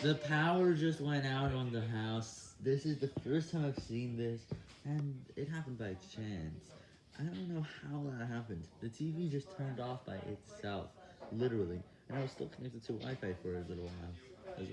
The power just went out on the house. This is the first time I've seen this, and it happened by chance. I don't know how that happened. The TV just turned off by itself, literally, and I was still connected to Wi-Fi for a little while.